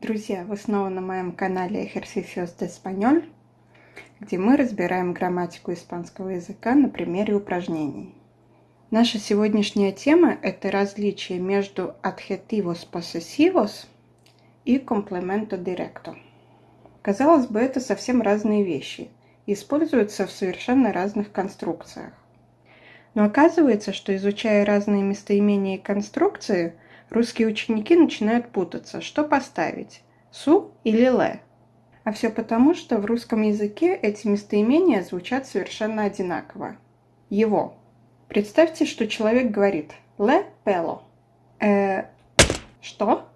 Друзья, вы снова на моем канале Ejercicios de Español, где мы разбираем грамматику испанского языка на примере упражнений. Наша сегодняшняя тема – это различие между adjetivos possessivos и complemento directo. Казалось бы, это совсем разные вещи используются в совершенно разных конструкциях. Но оказывается, что изучая разные местоимения и конструкции – Русские ученики начинают путаться, что поставить – «су» или «ле». А все потому, что в русском языке эти местоимения звучат совершенно одинаково. Его. Представьте, что человек говорит «ле пело». Э, что?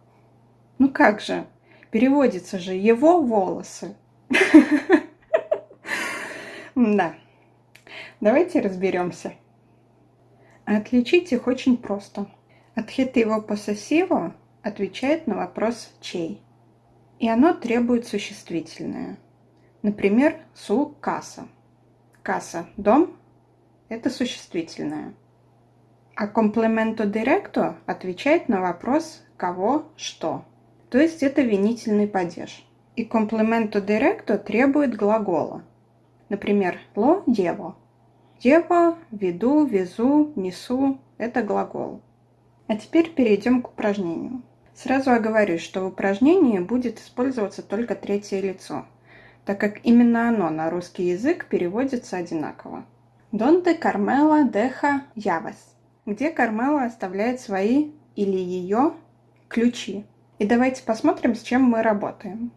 Ну как же? Переводится же «его волосы». Да. Давайте разберемся. Отличить их очень просто – Adjetivo possessivo отвечает на вопрос «чей?». И оно требует существительное. Например, su casa. Casa – дом – это существительное. А complemento directo отвечает на вопрос «кого?», «что?». То есть это винительный падеж. И complemento directo требует глагола. Например, lo llevo. Llevo, веду, везу, несу – это глагол. А теперь перейдем к упражнению. Сразу оговорюсь, что в упражнении будет использоваться только третье лицо, так как именно оно на русский язык переводится одинаково. Donde Carmela deja llaves? Где Кармела оставляет свои или ее ключи? И давайте посмотрим, с чем мы работаем.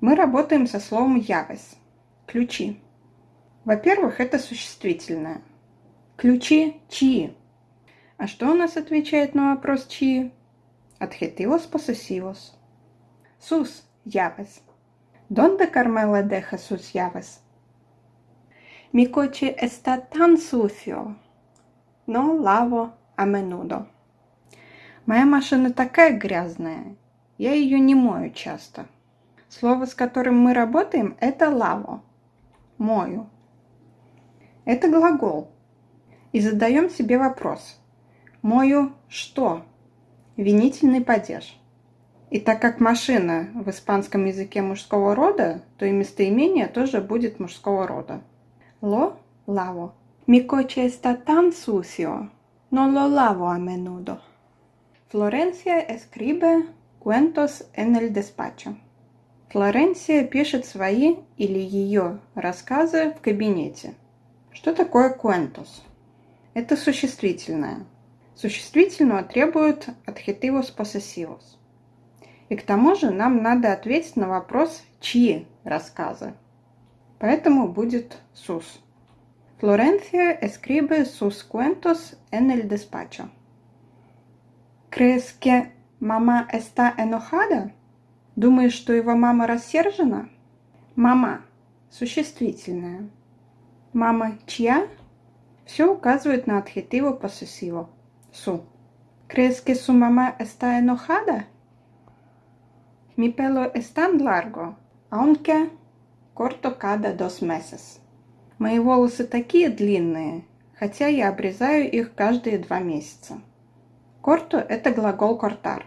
Мы работаем со словом llaves – ключи. Во-первых, это существительное. Ключи чьи? А что у нас отвечает на вопрос чьи? Adjetivos posesivos. Sus llaves. ¿Dónde Carmela deja sus llaves? Mi coche está tan lavo a menudo. Моя машина такая грязная. Я ее не мою часто. Слово, с которым мы работаем, это лаво. Мою. Это глагол. И задаем себе вопрос – Мою что? Винительный падеж. И так как машина в испанском языке мужского рода, то и местоимение тоже будет мужского рода. Lo lavo. Mi coche está tan sucio. No lo lavo a menudo. Флоренция escribe cuentos en el despacho. Флоренция пишет свои или ее рассказы в кабинете. Что такое cuentos? Это существительное. Существительного требует adjetivos possessivos. И к тому же нам надо ответить на вопрос, чьи рассказы. Поэтому будет sus. Florencia escribe sus cuentos en el despacho. ¿Crees que mamá está enojada? Думаешь, что его мама рассержена? Мама – существительное. Мама чья? Все указывает на adjetivo possessivo su. ¿Crees que su mamá está enojada? Mi pelo es tan largo, aunque corto cada dos meses. Мои волосы такие длинные, хотя я обрезаю их каждые два месяца. Корто – это глагол cortar.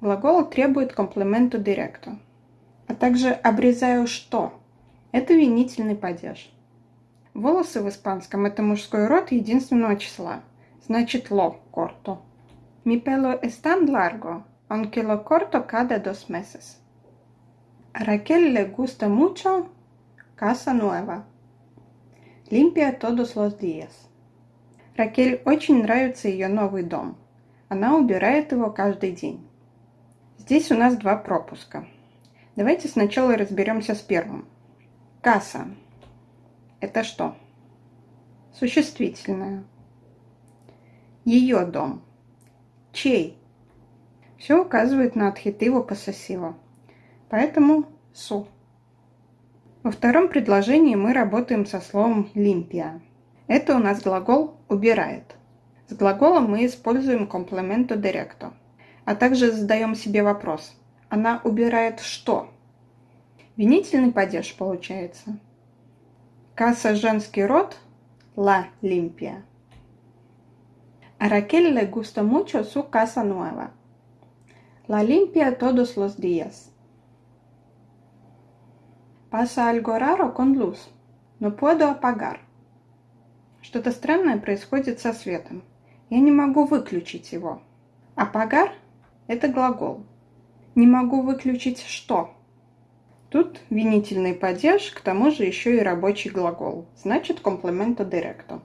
Глагол требует комплименту директу. А также обрезаю что? Это винительный падеж. Волосы в испанском – это мужской род единственного числа – значит lo corto. Mi pelo es tan largo, aunque lo corto cada dos meses. A Raquel le gusta mucho casa nueva. Limpia todos los días. Ракель очень нравится ее новый дом. Она убирает его каждый день. Здесь у нас два пропуска. Давайте сначала разберемся с первым. Касса. Это что? Существительное ее дом. Чей? Все указывает на адхитиву пососива. Поэтому су. Во втором предложении мы работаем со словом лимпия. Это у нас глагол «убирает». С глаголом мы используем комплементо директо. А также задаем себе вопрос. Она убирает что? Винительный падеж получается. Касса женский род – ла лимпия. A Raquel le gusta mucho su casa nueva. La limpia todos los días. Pasa algo raro con luz. No puedo apagar. Что-то странное происходит со светом. Я не могу выключить его. Апагар – это глагол. Не могу выключить что? Тут винительный падеж, к тому же еще и рабочий глагол. Значит, комплименто директо.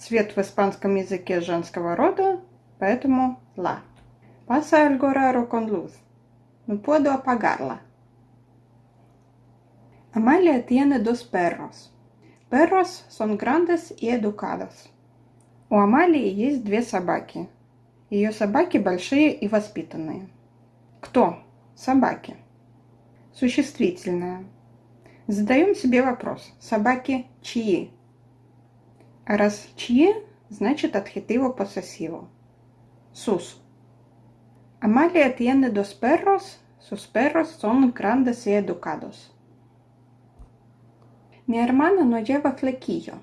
Цвет в испанском языке женского рода, поэтому la. Pasa algo raro con luz. No puedo apagarla. Amalia tiene dos perros. Perros son grandes y educados. У Амалии есть две собаки. Ее собаки большие и воспитанные. Кто? Собаки. Существительное. Задаем себе вопрос. Собаки чьи? А раз чьи, значит adjetivo posesivo. Sus. Amalia tiene dos perros. Sus perros son grandes y educados. Mi hermana no lleva flequillo.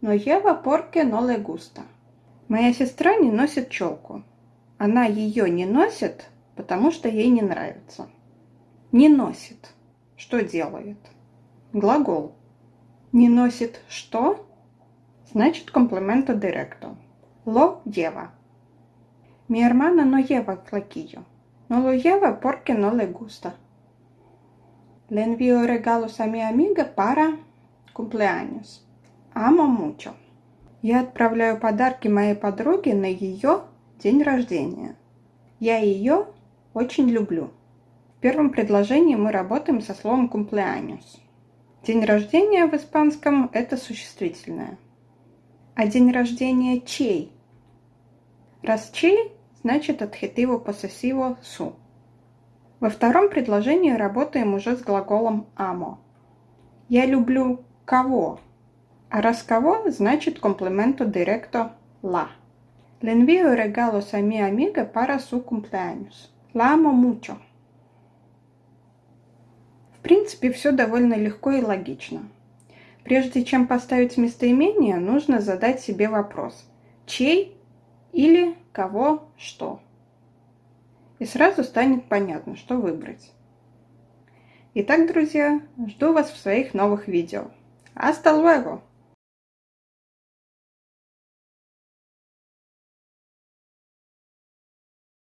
No lleva porque no le gusta. Моя сестра не носит челку. Она ее не носит, потому что ей не нравится. Не носит. Что делает? Глагол. Не носит что? Значит, комплимента директо. Lo lleva. Mi hermana no lleva flaquillo. No lo lleva porque no le gusta. Le envío regalos a mi amiga para cumpleaños. Amo mucho. Я отправляю подарки моей подруге на ее день рождения. Я ее очень люблю. В первом предложении мы работаем со словом cumpleaños. День рождения в испанском – это существительное. А день рождения чей? Раз чей, значит adjetivo possessivo su. Во втором предложении работаем уже с глаголом amo. Я люблю кого? А раз кого, значит комплименто директо. Le envío regalos a mi amiga para su cumpleaños. La amo mucho. В принципе, все довольно легко и логично. Прежде чем поставить местоимение, нужно задать себе вопрос. Чей или кого что? И сразу станет понятно, что выбрать. Итак, друзья, жду вас в своих новых видео. Hasta luego!